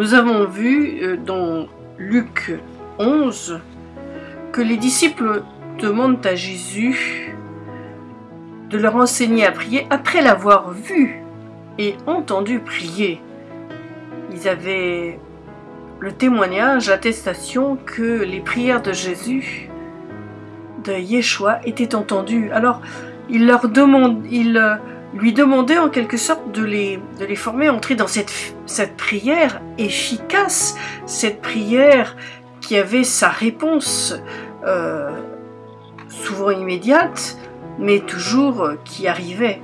Nous avons vu euh, dans Luc 11 que les disciples demandent à Jésus de leur enseigner à prier après l'avoir vu et entendu prier. Ils avaient le témoignage, l'attestation que les prières de Jésus, de Yeshua, étaient entendues. Alors, il leur demande, il euh, lui demandait en quelque sorte de les, de les former entrer dans cette, cette prière efficace, cette prière qui avait sa réponse euh, souvent immédiate, mais toujours euh, qui arrivait.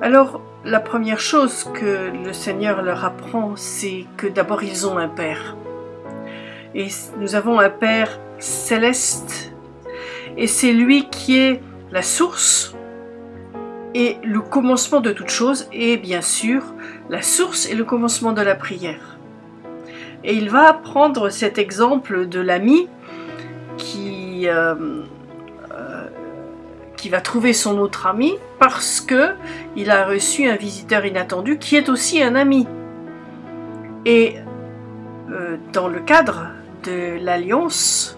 Alors, la première chose que le Seigneur leur apprend, c'est que d'abord ils ont un Père. Et nous avons un Père céleste. Et c'est lui qui est la source et le commencement de toute chose, et bien sûr la source et le commencement de la prière. Et il va prendre cet exemple de l'ami qui, euh, euh, va trouver son autre ami parce que il a reçu un visiteur inattendu qui est aussi un ami. Et euh, dans le cadre de l'alliance,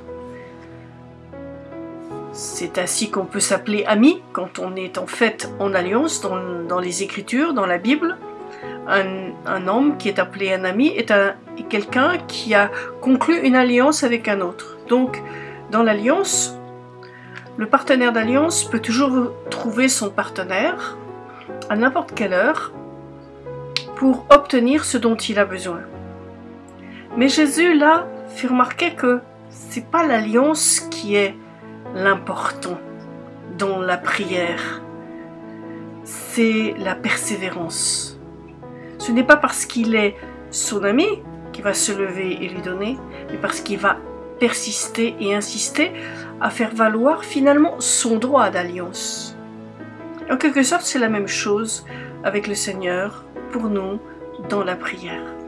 c'est ainsi qu'on peut s'appeler ami quand on est en fait en alliance dans, les Écritures, dans la Bible. Un, homme qui est appelé un ami est, est quelqu'un qui a conclu une alliance avec un autre. Donc, dans l'alliance, le partenaire d'alliance peut toujours trouver son partenaire à n'importe quelle heure pour obtenir ce dont il a besoin. Mais Jésus, là, fait remarquer que c'est pas l'alliance qui est l'important dans la prière, c'est la persévérance. Ce n'est pas parce qu'il est son ami qu'il va se lever et lui donner, mais parce qu'il va persister et insister à faire valoir finalement son droit d'alliance. En quelque sorte, c'est la même chose avec le Seigneur pour nous dans la prière.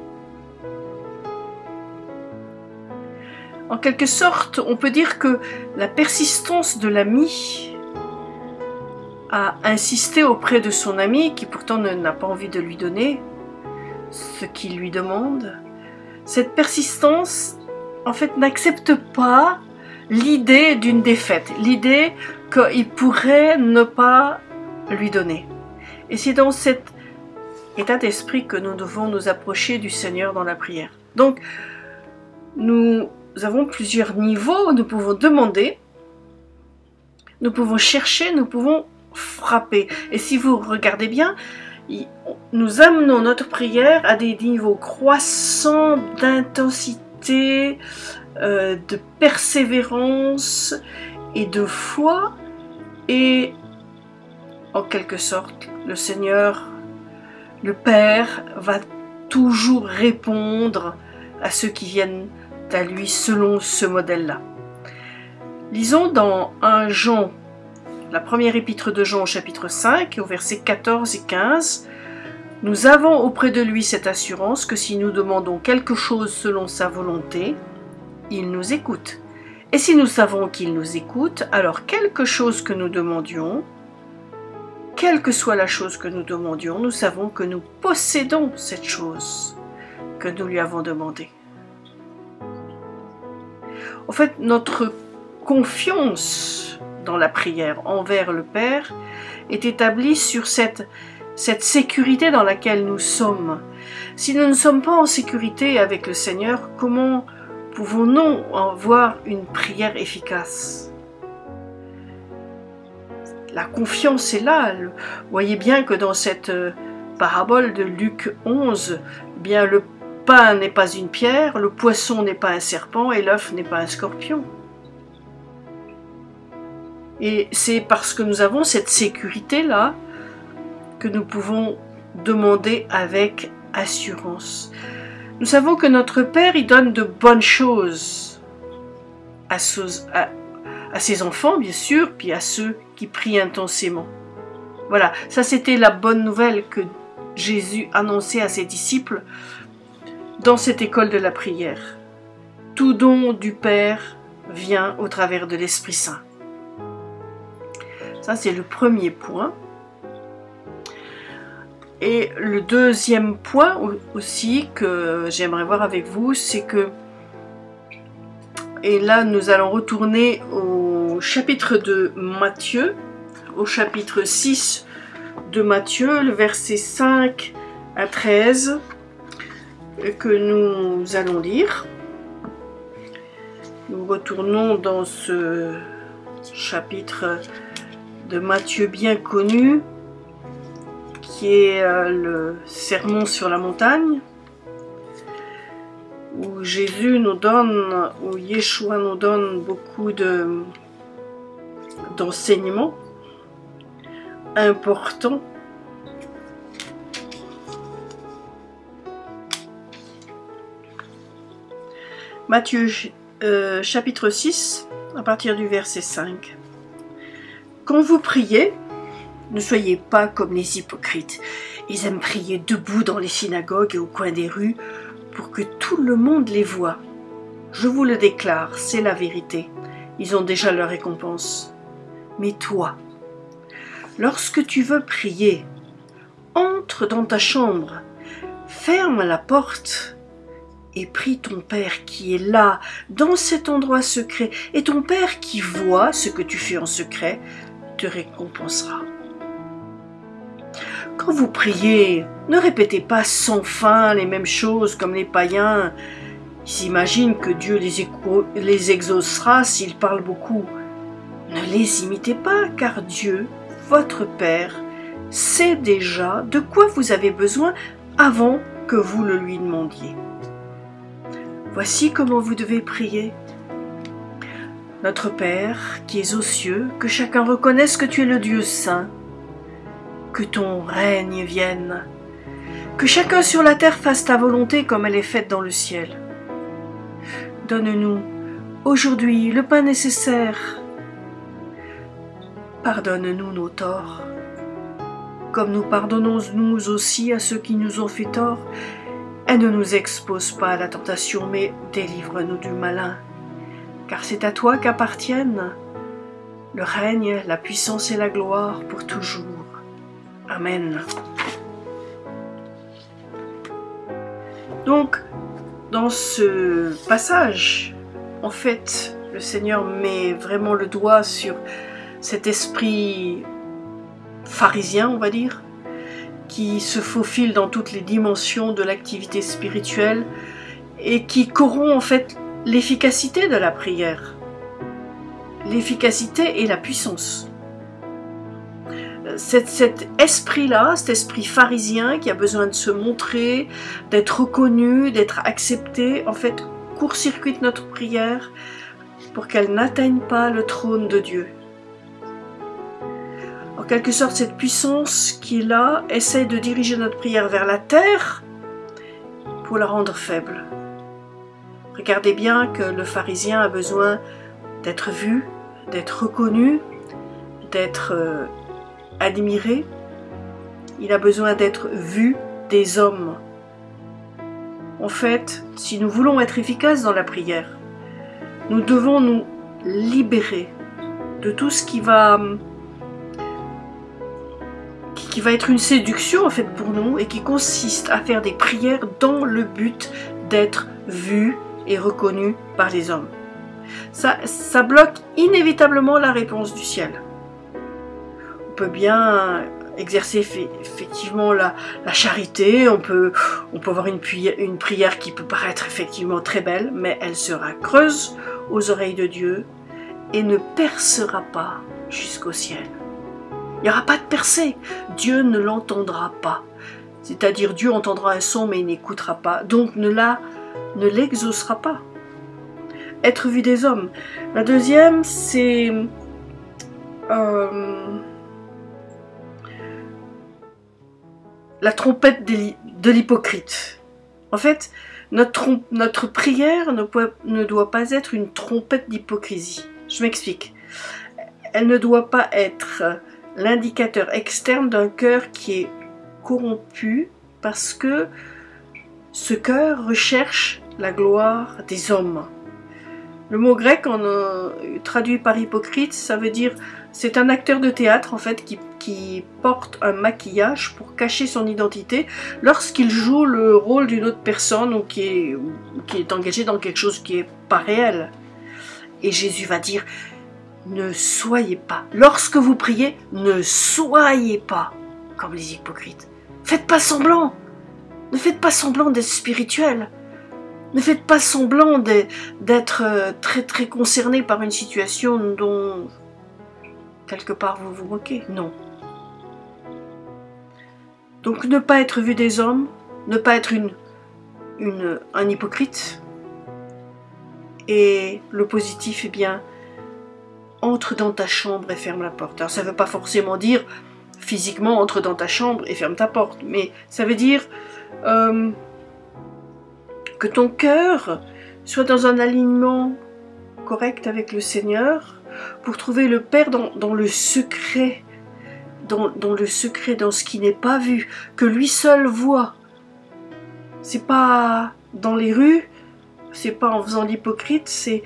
En quelque sorte, on peut dire que la persistance de l'ami à insister auprès de son ami, qui pourtant n'a pas envie de lui donner ce qu'il lui demande, cette persistance, en fait, n'accepte pas l'idée d'une défaite, l'idée qu'il pourrait ne pas lui donner. Et c'est dans cet état d'esprit que nous devons nous approcher du Seigneur dans la prière. Donc, nous avons plusieurs niveaux, nous pouvons demander, nous pouvons chercher, nous pouvons frapper. Et si vous regardez bien, nous amenons notre prière à des niveaux croissants d'intensité, euh, de persévérance et de foi. Et en quelque sorte, le Seigneur, le Père, va toujours répondre à ceux qui viennent à lui selon ce modèle-là. Lisons dans 1 Jean, la première épître de Jean au chapitre 5, au verset 14 et 15. Nous avons auprès de lui cette assurance que si nous demandons quelque chose selon sa volonté, il nous écoute. Et si nous savons qu'il nous écoute, alors quelque chose que nous demandions, quelle que soit la chose que nous demandions, nous savons que nous possédons cette chose que nous lui avons demandée. En fait, notre confiance dans la prière envers le Père est établie sur cette, cette sécurité dans laquelle nous sommes. Si nous ne sommes pas en sécurité avec le Seigneur, comment pouvons-nous avoir une prière efficace? La confiance est là. Vous voyez bien que dans cette euh, parabole de Luc 11, eh bien le pain n'est pas une pierre, le poisson n'est pas un serpent et l'œuf n'est pas un scorpion. Et c'est parce que nous avons cette sécurité-là que nous pouvons demander avec assurance. Nous savons que notre Père, il donne de bonnes choses à, à ses enfants, bien sûr, puis à ceux qui prient intensément. Voilà, ça c'était la bonne nouvelle que Jésus annonçait à ses disciples dans cette école de la prière. Tout don du Père vient au travers de l'Esprit Saint. Ça, c'est le premier point. Et le deuxième point aussi que j'aimerais voir avec vous, c'est que, et là nous allons retourner au chapitre de Matthieu, au chapitre 6 de Matthieu, le verset 5 à 13, que nous allons lire. Nous retournons dans ce chapitre de Matthieu bien connu, qui est euh, le sermon sur la montagne, où Jésus nous donne, où Yeshua nous donne beaucoup de d'enseignements importants. Matthieu euh, chapitre 6, à partir du verset 5. Quand vous priez, ne soyez pas comme les hypocrites. Ils aiment prier debout dans les synagogues et au coin des rues pour que tout le monde les voie. Je vous le déclare, c'est la vérité. Ils ont déjà leur récompense. Mais toi, lorsque tu veux prier, entre dans ta chambre, ferme la porte et prie ton Père qui est là, dans cet endroit secret, et ton Père qui voit ce que tu fais en secret, te récompensera. Quand vous priez, ne répétez pas sans fin les mêmes choses comme les païens. Ils s'imaginent que Dieu les, exaucera s'ils parlent beaucoup. Ne les imitez pas, car Dieu, votre Père, sait déjà de quoi vous avez besoin avant que vous le lui demandiez. Voici comment vous devez prier. Notre Père, qui es aux cieux, que chacun reconnaisse que tu es le Dieu saint, que ton règne vienne, que chacun sur la terre fasse ta volonté comme elle est faite dans le ciel. Donne-nous aujourd'hui le pain nécessaire. Pardonne-nous nos torts, comme nous pardonnons nous aussi à ceux qui nous ont fait tort, et ne nous expose pas à la tentation, mais délivre-nous du malin. Car c'est à toi qu'appartiennent le règne, la puissance et la gloire pour toujours. Amen. Donc, dans ce passage, en fait, le Seigneur met vraiment le doigt sur cet esprit pharisien, on va dire, qui se faufile dans toutes les dimensions de l'activité spirituelle et qui corrompt en fait l'efficacité de la prière. L'efficacité et la puissance. Cet, esprit-là, cet esprit pharisien qui a besoin de se montrer, d'être reconnu, d'être accepté, en fait, court-circuite notre prière pour qu'elle n'atteigne pas le trône de Dieu en quelque sorte, cette puissance qui est là essaie de diriger notre prière vers la terre pour la rendre faible. Regardez bien que le pharisien a besoin d'être vu, d'être reconnu, d'être euh, admiré. Il a besoin d'être vu des hommes. En fait, si nous voulons être efficaces dans la prière, nous devons nous libérer de tout ce qui va qui va être une séduction en fait pour nous et qui consiste à faire des prières dans le but d'être vu et reconnu par les hommes. Ça, ça bloque inévitablement la réponse du ciel. On peut bien exercer effectivement la, charité, on peut, on peut avoir une, une prière qui peut paraître effectivement très belle, mais elle sera creuse aux oreilles de Dieu et ne percera pas jusqu'au ciel. Il n'y aura pas de percée. Dieu ne l'entendra pas. C'est-à-dire Dieu entendra un son mais il n'écoutera pas. Donc ne l'exaucera pas. Être vu des hommes. La deuxième, c'est euh, la trompette de l'hypocrite. En fait, notre, prière ne doit pas être une trompette d'hypocrisie. Je m'explique. Elle ne doit pas être l'indicateur externe d'un cœur qui est corrompu parce que ce cœur recherche la gloire des hommes. Le mot grec, en, traduit par hypocrite, ça veut dire c'est un acteur de théâtre en fait qui, porte un maquillage pour cacher son identité lorsqu'il joue le rôle d'une autre personne ou qui est, qui est engagé dans quelque chose qui est pas réel. Et Jésus va dire, ne soyez pas, lorsque vous priez, ne soyez pas comme les hypocrites. Faites pas semblant. Ne faites pas semblant d'être spirituel. Ne faites pas semblant d'être euh, très très concerné par une situation dont quelque part vous vous moquez. Non. Donc ne pas être vu des hommes, ne pas être un hypocrite. Et le positif, eh bien, entre dans ta chambre et ferme la porte. Alors ça ne veut pas forcément dire physiquement entre dans ta chambre et ferme ta porte, mais ça veut dire euh, que ton cœur soit dans un alignement correct avec le Seigneur pour trouver le Père dans, le secret, dans, dans, le secret, dans ce qui n'est pas vu, que lui seul voit. C'est pas dans les rues, c'est pas en faisant l'hypocrite, c'est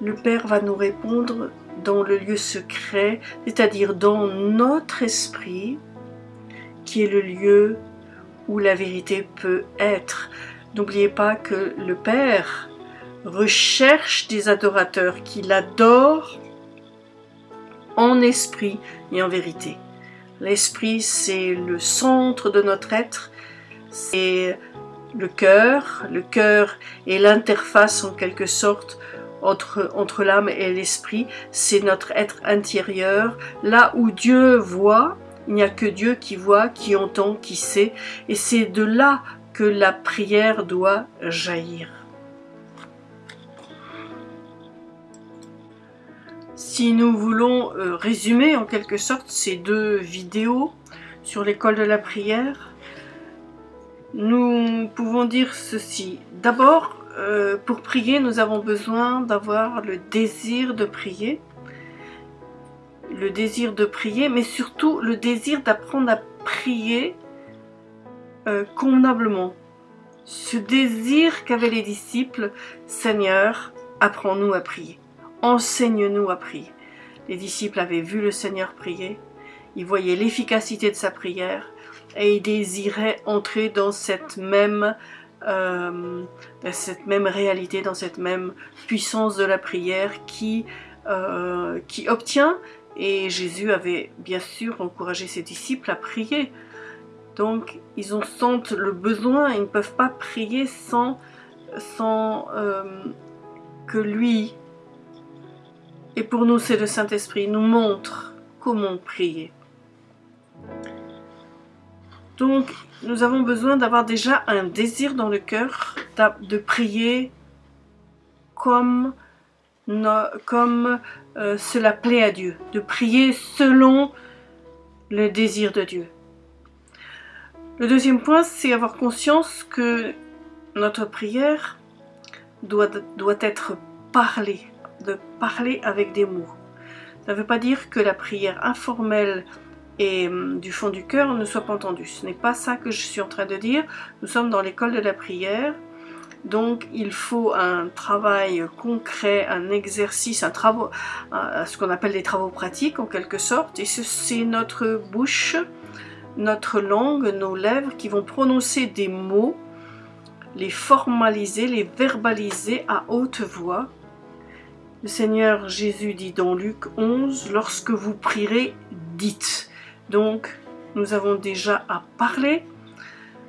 le Père va nous répondre dans le lieu secret, c'est-à-dire dans notre esprit, qui est le lieu où la vérité peut être. N'oubliez pas que le Père recherche des adorateurs qui l'adorent en esprit et en vérité. L'esprit, c'est le centre de notre être, c'est le cœur. Le cœur est l'interface en quelque sorte entre, l'âme et l'esprit. C'est notre être intérieur, là où Dieu voit. Il n'y a que Dieu qui voit, qui entend, qui sait. Et c'est de là que la prière doit jaillir. Si nous voulons euh, résumer en quelque sorte ces deux vidéos sur l'école de la prière, nous pouvons dire ceci. D'abord, euh, pour prier, nous avons besoin d'avoir le désir de prier. Le désir de prier, mais surtout le désir d'apprendre à prier euh, convenablement. Ce désir qu'avaient les disciples, Seigneur, apprends-nous à prier. Enseigne-nous à prier. Les disciples avaient vu le Seigneur prier, ils voyaient l'efficacité de sa prière et ils désiraient entrer dans cette même euh, cette même réalité, dans cette même puissance de la prière qui, euh, qui obtient. Et Jésus avait bien sûr encouragé ses disciples à prier. Donc ils ont sentent le besoin, ils ne peuvent pas prier sans, sans euh, que lui, et pour nous c'est le Saint-Esprit, nous montre comment prier. Donc nous avons besoin d'avoir déjà un désir dans le cœur de prier comme, euh, cela plaît à Dieu, de prier selon le désir de Dieu. Le deuxième point, c'est avoir conscience que notre prière doit, doit être parlée, de parler avec des mots. Ça ne veut pas dire que la prière informelle et hum, du fond du cœur ne soit pas entendu. Ce n'est pas ça que je suis en train de dire. Nous sommes dans l'école de la prière. Donc il faut un travail concret, un exercice, un travaux, ce qu'on appelle des travaux pratiques en quelque sorte. Et c'est notre bouche, notre langue, nos lèvres qui vont prononcer des mots, les formaliser, les verbaliser à haute voix. Le Seigneur Jésus dit dans Luc 11, lorsque vous prierez, dites. Donc, nous avons déjà à parler,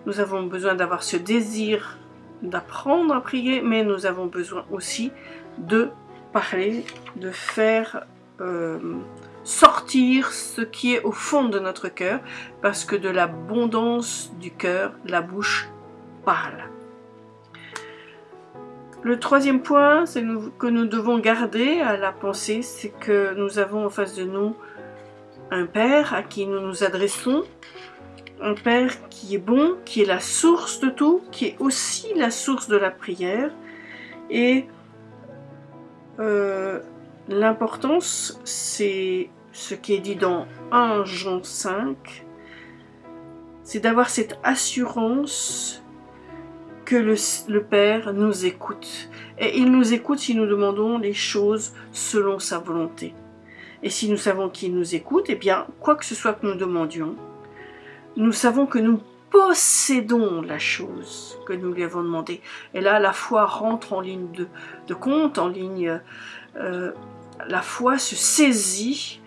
nous avons besoin d'avoir ce désir d'apprendre à prier, mais nous avons besoin aussi de parler, de faire euh, sortir ce qui est au fond de notre cœur, parce que de l'abondance du cœur, la bouche parle. Le troisième point que nous devons garder à la pensée, c'est que nous avons en face de nous un Père à qui nous nous adressons, un Père qui est bon, qui est la source de tout, qui est aussi la source de la prière. Et euh, l'importance, c'est ce qui est dit dans 1 Jean 5, c'est d'avoir cette assurance que le, le, Père nous écoute. Et il nous écoute si nous demandons les choses selon sa volonté. Et si nous savons qu'il nous écoute, eh bien, quoi que ce soit que nous demandions, nous savons que nous possédons la chose que nous lui avons demandé. Et là, la foi rentre en ligne de, compte, en ligne... Euh, la foi se saisit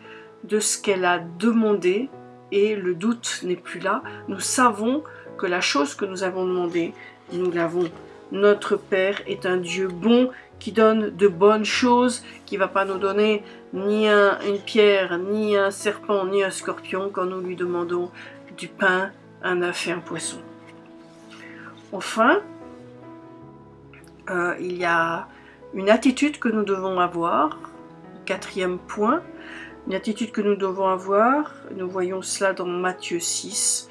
de ce qu'elle a demandé et le doute n'est plus là. Nous savons que la chose que nous avons demandée, nous l'avons. Notre Père est un Dieu bon qui donne de bonnes choses, qui va pas nous donner ni une pierre, ni un serpent, ni un scorpion quand nous lui demandons du pain, un œuf et un poisson. Enfin, euh, il y a une attitude que nous devons avoir, quatrième point, une attitude que nous devons avoir, nous voyons cela dans Matthieu 6,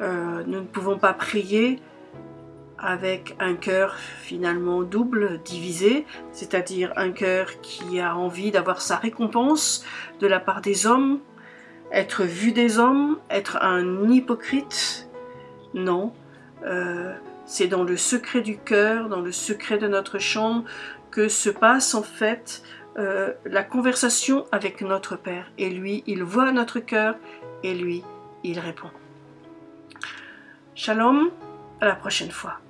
euh, nous ne pouvons pas prier avec un cœur finalement double, divisé, c'est-à-dire un cœur qui a envie d'avoir sa récompense de la part des hommes, être vu des hommes, être un hypocrite. Non, euh, c'est dans le secret du cœur, dans le secret de notre chambre, que se passe en fait euh, la conversation avec notre Père. Et lui, il voit notre cœur et lui, il répond. Shalom, à la prochaine fois.